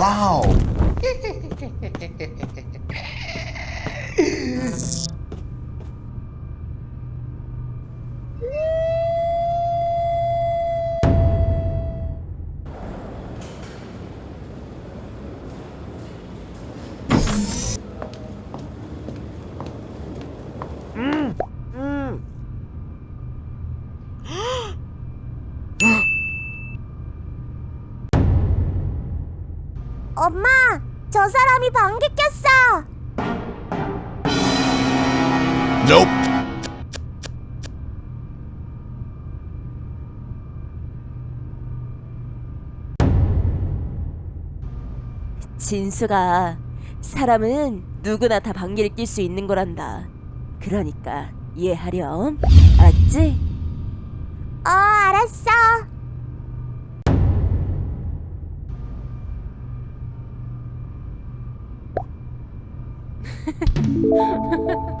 Wow! 엄마, 저 사람이 방귀 꼈어. Nope. 진수가 사람은 누구나 다 방귀를 낄 수 있는 거란다. 그러니까 이해하렴. 알았지? 어,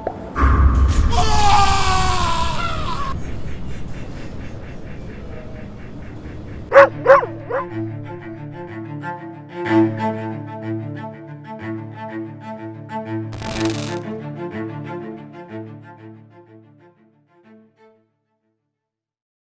알았어.